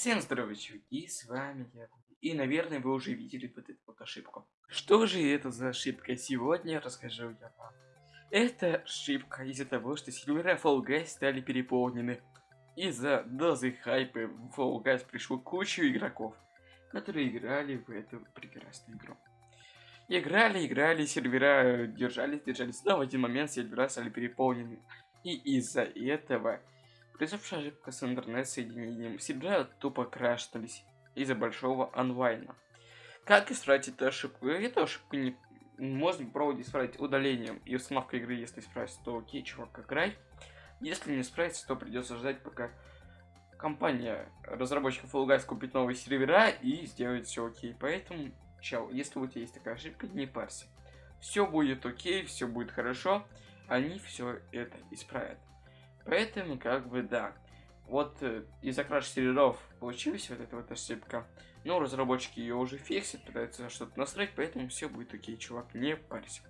Всем здорово, чуваки, с вами я. И, наверное, вы уже видели вот эту вот ошибку. Что же это за ошибка? Сегодня расскажу я вам. Это ошибка из-за того, что сервера Fall Guys стали переполнены. Из-за дозы хайпа в Fall Guys пришло кучу игроков, которые играли в эту прекрасную игру. Играли, играли, сервера держались, держались, но в один момент сервера стали переполнены. И из-за этого Произошла ошибка с интернет-соединением. Сервера тупо крашнулись из-за большого онлайна. Как исправить эту ошибку? Эту ошибку не можно пробовать исправить удалением и установкой игры. Если справится, то окей, чувак, играй. Если не справится, то придется ждать, пока компания разработчиков Fall Guys купит новые сервера и сделает все окей. Поэтому, чел, если у тебя есть такая ошибка, не парься. Все будет окей, все будет хорошо. Они все это исправят. Поэтому, как бы, да. Вот э, из-за краш серверов получилась вот эта вот ошибка. Но разработчики ее уже фиксят, пытаются что-то настроить, поэтому все будет окей, чувак, не парься.